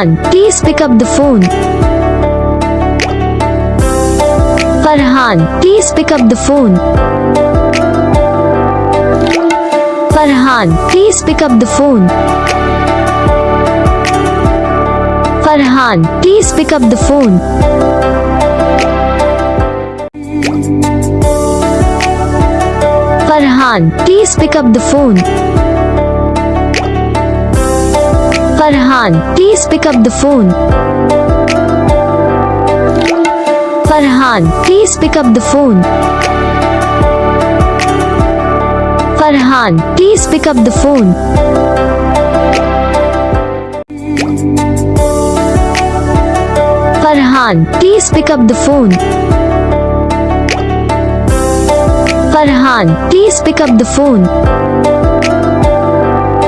Farhan, please pick up the phone. Farhan, please pick up the phone. Farhan, please pick up the phone. Farhan, please pick up the phone. Farhan, please pick up the phone. Farhan, please pick up the phone. Farhan, please pick up the phone. Farhan, please pick up the phone. Farhan, please pick up the phone. Farhan, please pick up the phone.